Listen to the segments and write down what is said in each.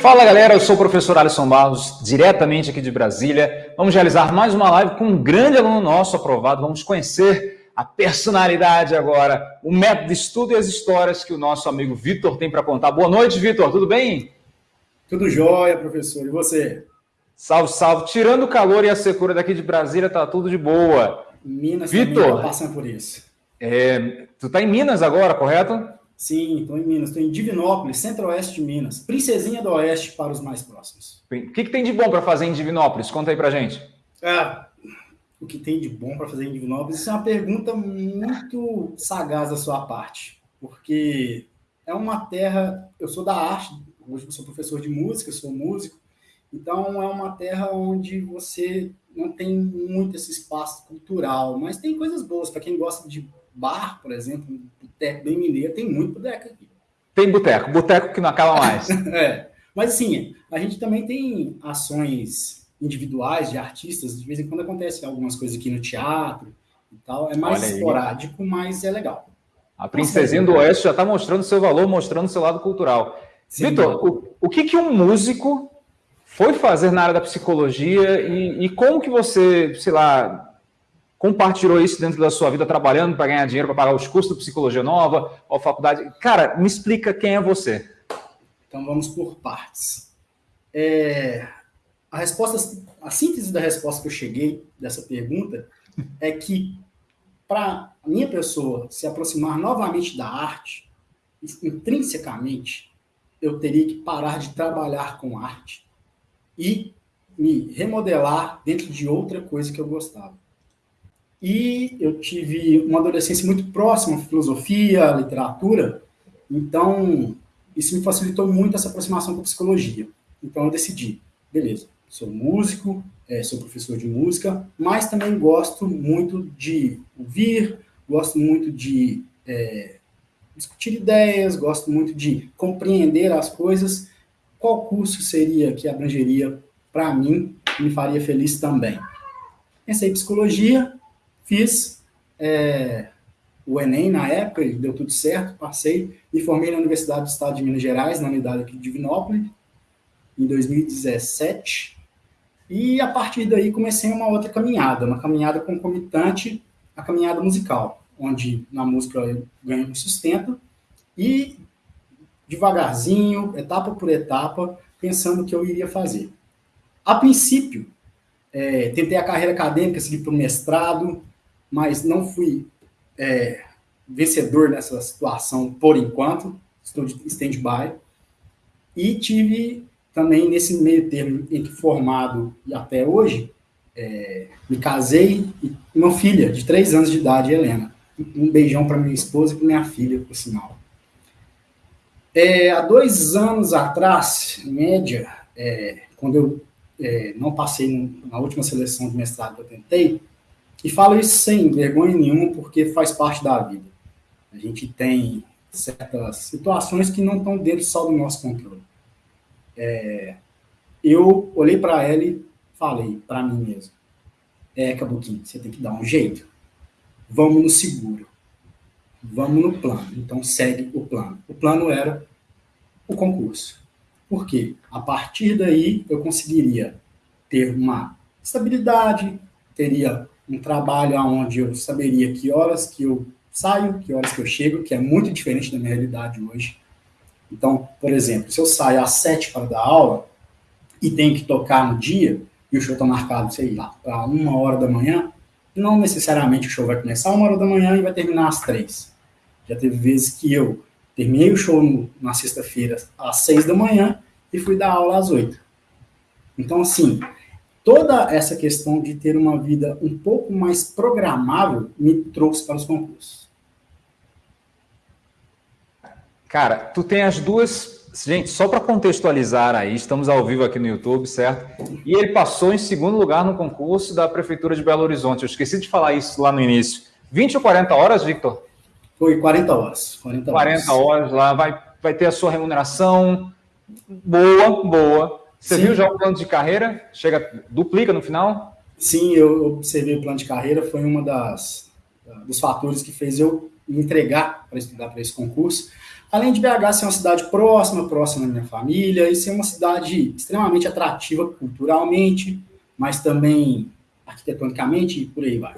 Fala galera, eu sou o professor Alisson Barros, diretamente aqui de Brasília. Vamos realizar mais uma live com um grande aluno nosso aprovado. Vamos conhecer a personalidade agora, o método de estudo e as histórias que o nosso amigo Vitor tem para contar. Boa noite, Vitor, tudo bem? Tudo jóia, professor. E você? Salve, salve. Tirando o calor e a secura daqui de Brasília, tá tudo de boa. Minas Vitor, tá passando por isso. É, tu tá em Minas agora, correto? Sim, estou em Minas, estou em Divinópolis, centro-oeste de Minas. Princesinha do Oeste para os mais próximos. O que, que tem de bom para fazer em Divinópolis? Conta aí para gente. Ah, o que tem de bom para fazer em Divinópolis? Isso é uma pergunta muito sagaz da sua parte, porque é uma terra. Eu sou da arte, hoje eu sou professor de música, sou músico, então é uma terra onde você não tem muito esse espaço cultural, mas tem coisas boas para quem gosta de bar, por exemplo, boteco bem mineiro, tem muito boteco aqui. Tem boteco, boteco que não acaba mais. é. Mas assim, a gente também tem ações individuais de artistas, de vez em quando acontece algumas coisas aqui no teatro e tal. É mais esporádico, mas é legal. A Princesinha do Oeste já está mostrando seu valor, mostrando seu lado cultural. Vitor, o, o que, que um músico foi fazer na área da psicologia e, e como que você, sei lá, compartilhou isso dentro da sua vida, trabalhando para ganhar dinheiro, para pagar os custos de psicologia nova, ou faculdade. Cara, me explica quem é você. Então vamos por partes. É, a resposta, a síntese da resposta que eu cheguei dessa pergunta é que para a minha pessoa se aproximar novamente da arte, intrinsecamente, eu teria que parar de trabalhar com arte e me remodelar dentro de outra coisa que eu gostava. E eu tive uma adolescência muito próxima à filosofia, à literatura, então isso me facilitou muito essa aproximação com a psicologia. Então eu decidi, beleza, sou músico, é, sou professor de música, mas também gosto muito de ouvir, gosto muito de é, discutir ideias, gosto muito de compreender as coisas. Qual curso seria que abrangeria para mim e me faria feliz também? Pensei em psicologia, Fiz é, o Enem na época, e deu tudo certo, passei, me formei na Universidade do Estado de Minas Gerais, na unidade aqui de Divinópolis, em 2017. E a partir daí comecei uma outra caminhada, uma caminhada concomitante à caminhada musical, onde na música eu ganho um sustento e devagarzinho, etapa por etapa, pensando o que eu iria fazer. A princípio, é, tentei a carreira acadêmica, segui para o mestrado, mas não fui é, vencedor nessa situação por enquanto, estou de stand-by. E tive também nesse meio termo entre formado e até hoje, é, me casei e uma filha de três anos de idade, Helena. Um beijão para minha esposa e para minha filha, por sinal. É, há dois anos atrás, em média, é, quando eu é, não passei na última seleção de mestrado que eu tentei, e falo isso sem vergonha nenhuma, porque faz parte da vida. A gente tem certas situações que não estão dentro só do nosso controle. É, eu olhei para ela e falei para mim mesmo: É, Cabuquinho, você tem que dar um jeito. Vamos no seguro. Vamos no plano. Então segue o plano. O plano era o concurso. Por quê? A partir daí eu conseguiria ter uma estabilidade, teria um trabalho onde eu saberia que horas que eu saio, que horas que eu chego, que é muito diferente da minha realidade hoje. Então, por exemplo, se eu saio às sete para dar aula e tenho que tocar no dia, e o show está marcado, sei lá, para uma hora da manhã, não necessariamente o show vai começar uma hora da manhã e vai terminar às três. Já teve vezes que eu terminei o show no, na sexta-feira às seis da manhã e fui dar aula às oito. Então, assim, toda essa questão de ter uma vida um pouco mais programável me trouxe para os concursos. Cara, tu tem as duas. Gente, só para contextualizar aí, estamos ao vivo aqui no YouTube, certo? E ele passou em segundo lugar no concurso da Prefeitura de Belo Horizonte. Eu esqueci de falar isso lá no início. 20 ou 40 horas, Victor? Foi 40 horas. 40 horas, 40 horas lá, vai, vai ter a sua remuneração boa, boa você Sim. viu já o plano de carreira? Chega, duplica no final? Sim, eu observei o plano de carreira, foi uma das dos fatores que fez eu me entregar para estudar para esse concurso. Além de BH ser uma cidade próxima, próxima da minha família, e ser uma cidade extremamente atrativa culturalmente, mas também arquitetonicamente e por aí vai.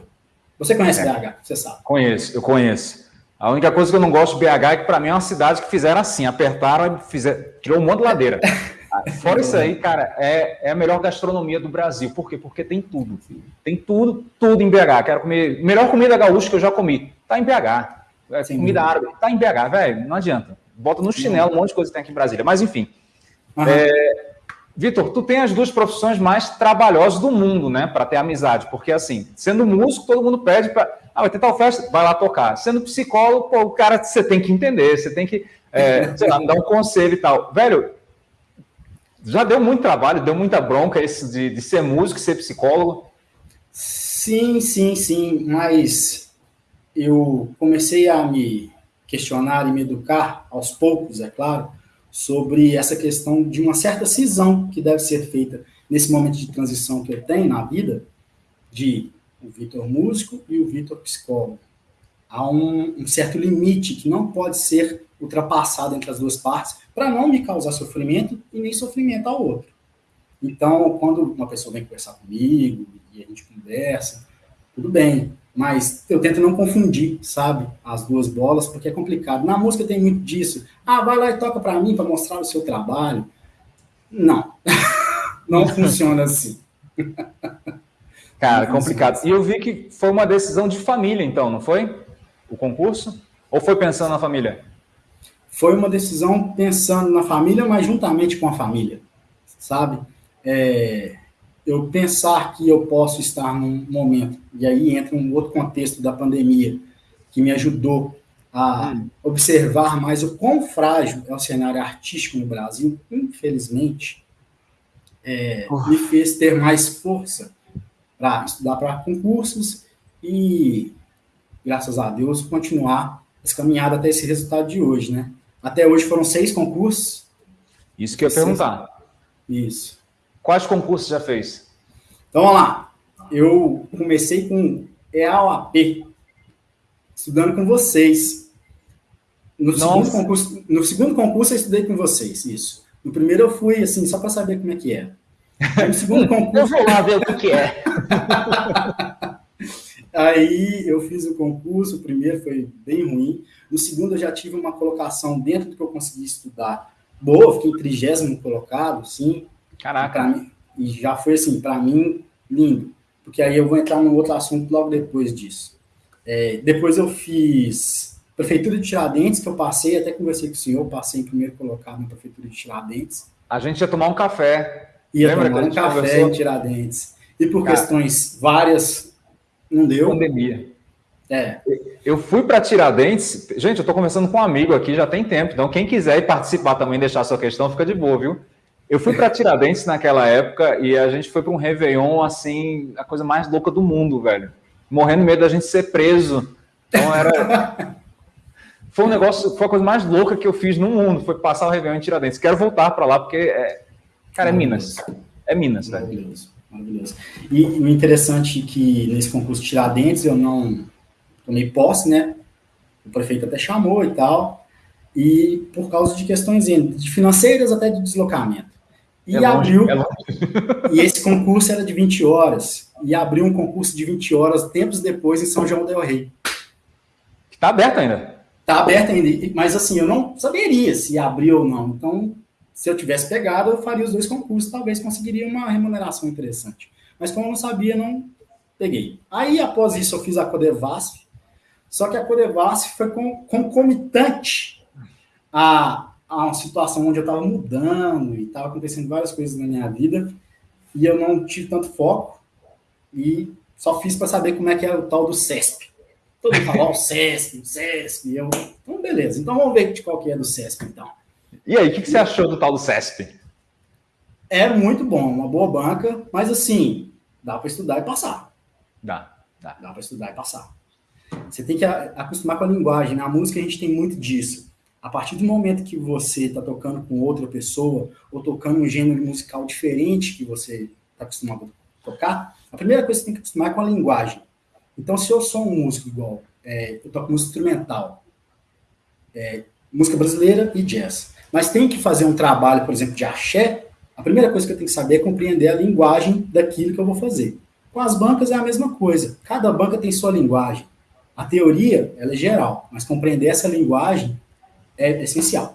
Você conhece é. BH, você sabe. Conheço, eu conheço. A única coisa que eu não gosto de BH é que para mim é uma cidade que fizeram assim, apertaram e fizeram, tirou um monte de ladeira. Fora isso aí, cara, é, é a melhor gastronomia do Brasil. Por quê? Porque tem tudo. Tem tudo, tudo em BH. Quero comer. Melhor comida gaúcha que eu já comi. Tá em BH. É, comida árabe. Tá em BH, velho. Não adianta. Bota no chinelo um monte de coisa que tem aqui em Brasília. Mas enfim. Uhum. É, Vitor, tu tem as duas profissões mais trabalhosas do mundo, né? Para ter amizade. Porque assim, sendo músico, todo mundo pede para. Ah, vai ter tal festa, vai lá tocar. Sendo psicólogo, pô, o cara você tem que entender, você tem que, é, sei lá, dar um conselho e tal. Velho, já deu muito trabalho, deu muita bronca esse de, de ser músico e ser psicólogo? Sim, sim, sim, mas eu comecei a me questionar e me educar aos poucos, é claro, sobre essa questão de uma certa cisão que deve ser feita nesse momento de transição que eu tenho na vida, de o Vitor músico e o Vitor psicólogo. Há um, um certo limite que não pode ser ultrapassado entre as duas partes, para não me causar sofrimento e nem sofrimento ao outro. Então, quando uma pessoa vem conversar comigo e a gente conversa, tudo bem, mas eu tento não confundir, sabe, as duas bolas, porque é complicado. Na música tem muito disso. Ah, vai lá e toca para mim para mostrar o seu trabalho. Não, não funciona assim. Cara, complicado. Assim. E eu vi que foi uma decisão de família, então, não foi? O concurso? Ou foi pensando na família? foi uma decisão pensando na família, mas juntamente com a família, sabe? É, eu pensar que eu posso estar num momento, e aí entra um outro contexto da pandemia, que me ajudou a hum. observar mais o quão frágil é o cenário artístico no Brasil, infelizmente, é, me fez ter mais força para estudar para concursos e, graças a Deus, continuar essa caminhada até esse resultado de hoje, né? Até hoje foram seis concursos. Isso que eu ia perguntar. Isso. Quais concursos já fez? Então, vamos lá. Eu comecei com EAOAP, estudando com vocês. No segundo, concurso, no segundo concurso eu estudei com vocês, isso. No primeiro eu fui, assim, só para saber como é que é. No segundo concurso... eu vou lá ver o que é. Aí eu fiz o concurso, o primeiro foi bem ruim. No segundo eu já tive uma colocação dentro do que eu consegui estudar. Boa, fiquei trigésimo colocado, sim. Caraca. Mim, e já foi assim, para mim, lindo. Porque aí eu vou entrar num outro assunto logo depois disso. É, depois eu fiz Prefeitura de Tiradentes, que eu passei, até conversei com o senhor, passei em primeiro colocado na Prefeitura de Tiradentes. A gente ia tomar um café. Ia Lembra tomar um café conversou? em Tiradentes. E por Cara. questões várias não deu. Pandemia. É. Eu fui para Tiradentes. Gente, eu estou conversando com um amigo aqui já tem tempo. Então, quem quiser participar também, deixar sua questão, fica de boa, viu? Eu fui para Tiradentes naquela época e a gente foi para um Réveillon, assim, a coisa mais louca do mundo, velho. Morrendo medo da gente ser preso. Então, era. foi um negócio, foi a coisa mais louca que eu fiz no mundo. Foi passar o Réveillon em Tiradentes. Quero voltar para lá porque, é... cara, é Minas. É Minas, velho. Maravilhoso. E o interessante é que nesse concurso Tiradentes eu não tomei posse, né? O prefeito até chamou e tal, e por causa de questões de financeiras até de deslocamento. E é abriu. Longe, é e esse concurso era de 20 horas. E abriu um concurso de 20 horas tempos depois em São João del Rei. Está aberto ainda? Está aberto ainda. Mas assim, eu não saberia se abriu ou não. Então, se eu tivesse pegado, eu faria os dois concursos, talvez conseguiria uma remuneração interessante. Mas como eu não sabia, não peguei. Aí, após isso, eu fiz a Codevasf, só que a Codevasf foi concomitante a, a uma situação onde eu estava mudando e estava acontecendo várias coisas na minha vida, e eu não tive tanto foco, e só fiz para saber como é que é o tal do CESP. Todo mundo fala, o CESP, o CESP, e eu, então beleza, então vamos ver de qual que é do CESP, então. E aí, o que, que, você achou do tal do CESP? É muito bom, uma boa banca, mas assim, dá para estudar e passar. Dá, dá. Dá para estudar e passar. Você tem que acostumar com a linguagem. Na música a gente tem muito disso. A partir do momento que você está tocando com outra pessoa, ou tocando um gênero musical diferente que você está acostumado a tocar, a primeira coisa que você tem que acostumar é com a linguagem. Então, se eu sou um músico igual, é, eu toco música instrumental, é, música brasileira e jazz. Mas tem que fazer um trabalho, por exemplo, de axé, a primeira coisa que eu tenho que saber é compreender a linguagem daquilo que eu vou fazer. Com as bancas é a mesma coisa. Cada banca tem sua linguagem. A teoria, ela é geral, mas compreender essa linguagem é essencial.